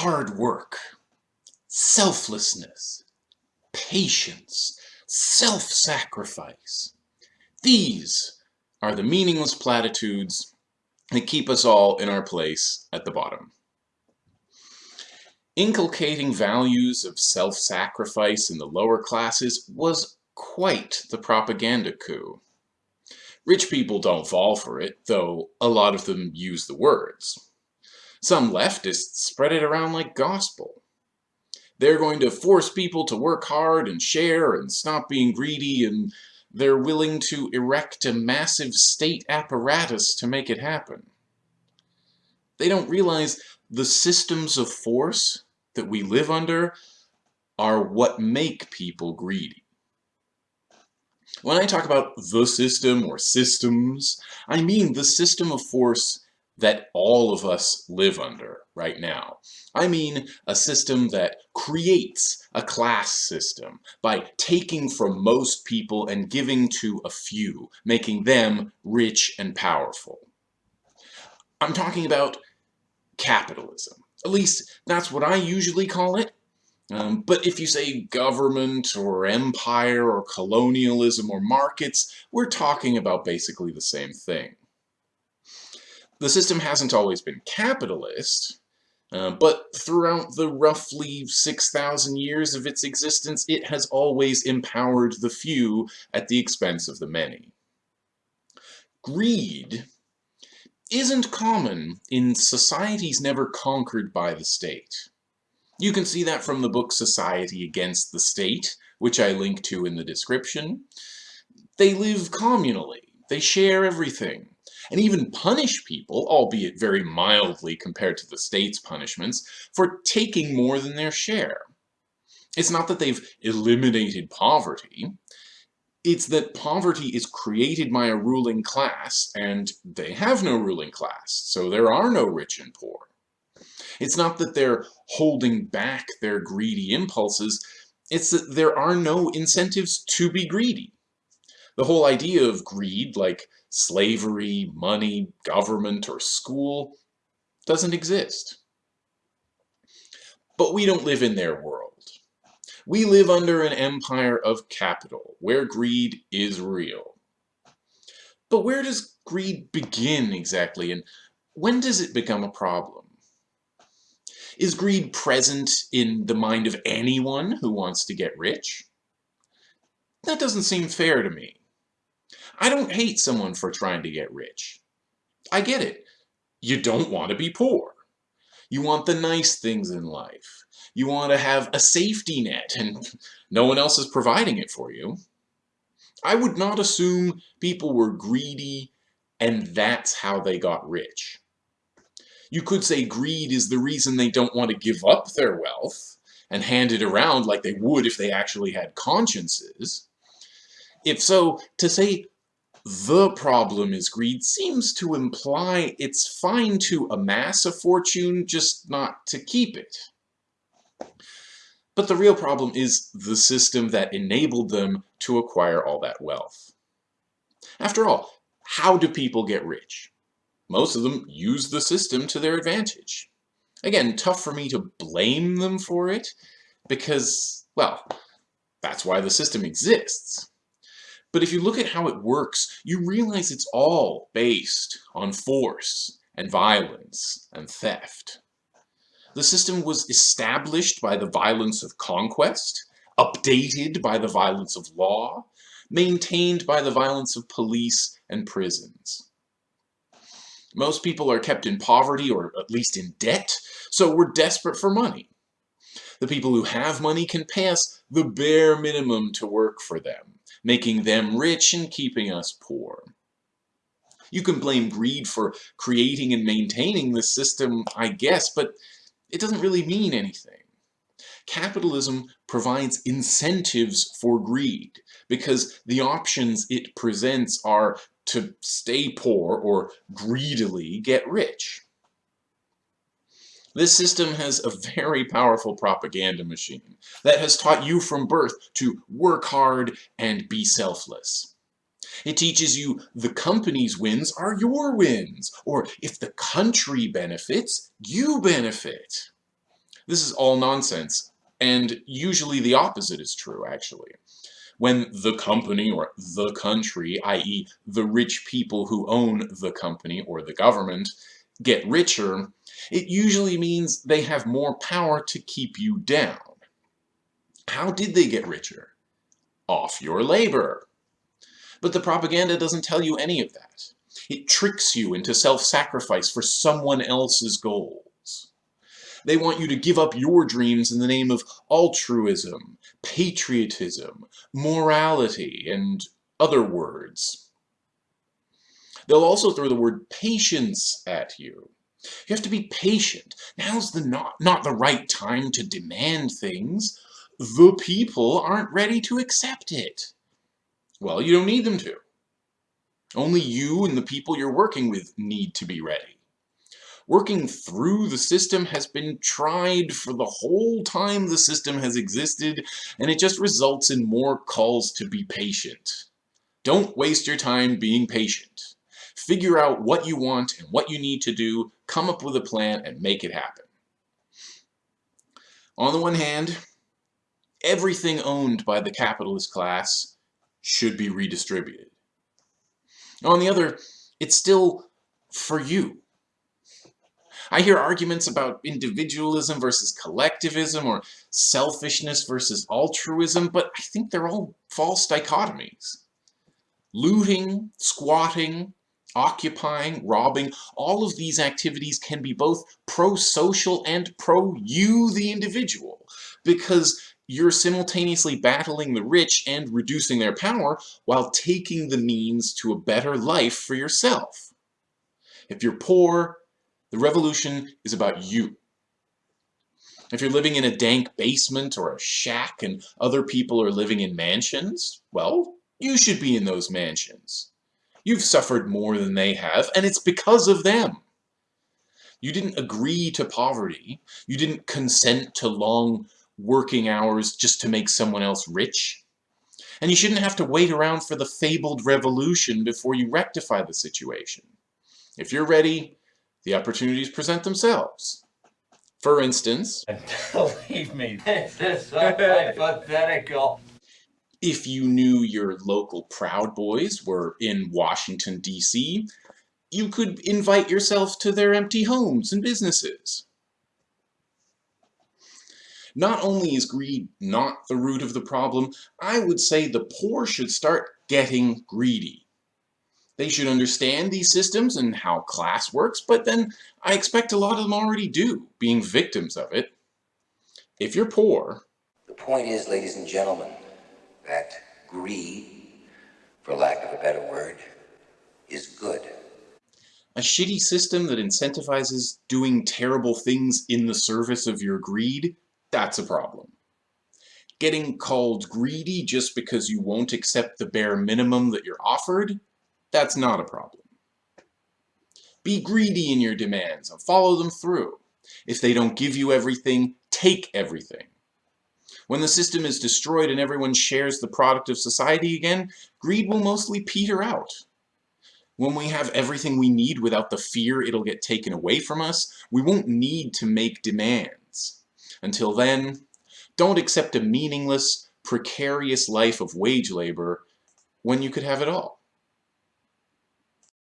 hard work, selflessness, patience, self-sacrifice. These are the meaningless platitudes that keep us all in our place at the bottom. Inculcating values of self-sacrifice in the lower classes was quite the propaganda coup. Rich people don't fall for it, though a lot of them use the words. Some leftists spread it around like gospel. They're going to force people to work hard and share and stop being greedy and they're willing to erect a massive state apparatus to make it happen. They don't realize the systems of force that we live under are what make people greedy. When I talk about the system or systems, I mean the system of force that all of us live under right now. I mean a system that creates a class system by taking from most people and giving to a few, making them rich and powerful. I'm talking about capitalism. At least that's what I usually call it. Um, but if you say government or empire or colonialism or markets, we're talking about basically the same thing. The system hasn't always been capitalist, uh, but throughout the roughly 6,000 years of its existence, it has always empowered the few at the expense of the many. Greed isn't common in societies never conquered by the state. You can see that from the book Society Against the State, which I link to in the description. They live communally. They share everything and even punish people, albeit very mildly compared to the state's punishments, for taking more than their share. It's not that they've eliminated poverty, it's that poverty is created by a ruling class, and they have no ruling class, so there are no rich and poor. It's not that they're holding back their greedy impulses, it's that there are no incentives to be greedy. The whole idea of greed, like slavery, money, government, or school, doesn't exist. But we don't live in their world. We live under an empire of capital, where greed is real. But where does greed begin exactly, and when does it become a problem? Is greed present in the mind of anyone who wants to get rich? That doesn't seem fair to me. I don't hate someone for trying to get rich. I get it. You don't want to be poor. You want the nice things in life. You want to have a safety net and no one else is providing it for you. I would not assume people were greedy and that's how they got rich. You could say greed is the reason they don't want to give up their wealth and hand it around like they would if they actually had consciences. If so, to say the problem is greed seems to imply it's fine to amass a fortune, just not to keep it. But the real problem is the system that enabled them to acquire all that wealth. After all, how do people get rich? Most of them use the system to their advantage. Again, tough for me to blame them for it, because, well, that's why the system exists. But if you look at how it works, you realize it's all based on force and violence and theft. The system was established by the violence of conquest, updated by the violence of law, maintained by the violence of police and prisons. Most people are kept in poverty or at least in debt, so we're desperate for money. The people who have money can pass the bare minimum to work for them making them rich and keeping us poor. You can blame greed for creating and maintaining the system, I guess, but it doesn't really mean anything. Capitalism provides incentives for greed because the options it presents are to stay poor or greedily get rich. This system has a very powerful propaganda machine that has taught you from birth to work hard and be selfless. It teaches you the company's wins are your wins, or if the country benefits, you benefit. This is all nonsense, and usually the opposite is true, actually. When the company or the country, i.e. the rich people who own the company or the government, get richer, it usually means they have more power to keep you down. How did they get richer? Off your labor. But the propaganda doesn't tell you any of that. It tricks you into self-sacrifice for someone else's goals. They want you to give up your dreams in the name of altruism, patriotism, morality, and other words. They'll also throw the word patience at you. You have to be patient. Now's the not, not the right time to demand things. The people aren't ready to accept it. Well, you don't need them to. Only you and the people you're working with need to be ready. Working through the system has been tried for the whole time the system has existed, and it just results in more calls to be patient. Don't waste your time being patient. Figure out what you want and what you need to do, come up with a plan, and make it happen. On the one hand, everything owned by the capitalist class should be redistributed. On the other, it's still for you. I hear arguments about individualism versus collectivism or selfishness versus altruism, but I think they're all false dichotomies. Looting, squatting, occupying, robbing, all of these activities can be both pro-social and pro-you, the individual, because you're simultaneously battling the rich and reducing their power while taking the means to a better life for yourself. If you're poor, the revolution is about you. If you're living in a dank basement or a shack and other people are living in mansions, well, you should be in those mansions. You've suffered more than they have, and it's because of them. You didn't agree to poverty. You didn't consent to long working hours just to make someone else rich. And you shouldn't have to wait around for the fabled revolution before you rectify the situation. If you're ready, the opportunities present themselves. For instance, believe me, this is so hypothetical. If you knew your local Proud Boys were in Washington, D.C., you could invite yourself to their empty homes and businesses. Not only is greed not the root of the problem, I would say the poor should start getting greedy. They should understand these systems and how class works, but then I expect a lot of them already do, being victims of it. If you're poor... The point is, ladies and gentlemen, that greed, for lack of a better word, is good. A shitty system that incentivizes doing terrible things in the service of your greed that's a problem. Getting called greedy just because you won't accept the bare minimum that you're offered, that's not a problem. Be greedy in your demands and follow them through. If they don't give you everything, take everything. When the system is destroyed and everyone shares the product of society again, greed will mostly peter out. When we have everything we need without the fear it'll get taken away from us, we won't need to make demands. Until then, don't accept a meaningless, precarious life of wage labor when you could have it all.